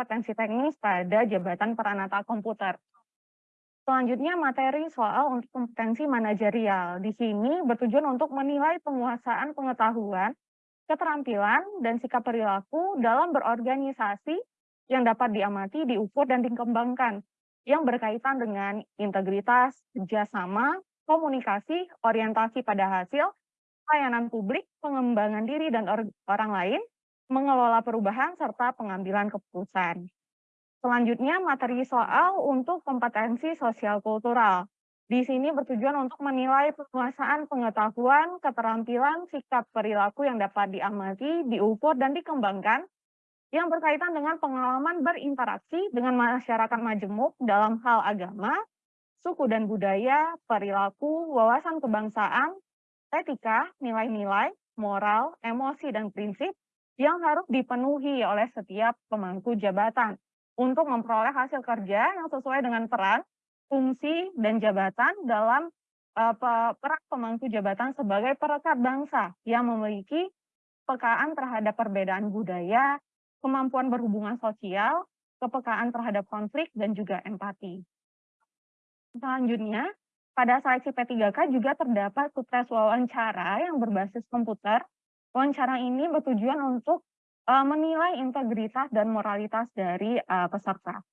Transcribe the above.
kompetensi teknis pada jabatan peranata komputer. Selanjutnya materi soal untuk kompetensi manajerial. Di sini bertujuan untuk menilai penguasaan pengetahuan, keterampilan, dan sikap perilaku dalam berorganisasi yang dapat diamati, diukur, dan dikembangkan yang berkaitan dengan integritas, kerjasama, komunikasi, orientasi pada hasil, pelayanan publik, pengembangan diri dan or orang lain, mengelola perubahan, serta pengambilan keputusan. Selanjutnya materi soal untuk kompetensi sosial kultural. Di sini bertujuan untuk menilai penguasaan pengetahuan, keterampilan, sikap perilaku yang dapat diamati, diukur, dan dikembangkan yang berkaitan dengan pengalaman berinteraksi dengan masyarakat majemuk dalam hal agama, suku dan budaya, perilaku, wawasan kebangsaan, etika, nilai-nilai, moral, emosi, dan prinsip yang harus dipenuhi oleh setiap pemangku jabatan untuk memperoleh hasil kerja yang sesuai dengan peran, fungsi, dan jabatan dalam uh, peran pemangku jabatan sebagai perekat bangsa yang memiliki pekaan terhadap perbedaan budaya, kemampuan berhubungan sosial, kepekaan terhadap konflik, dan juga empati. Selanjutnya, pada seleksi P3K juga terdapat sukses wawancara yang berbasis komputer. Wawancara ini bertujuan untuk uh, menilai integritas dan moralitas dari uh, peserta.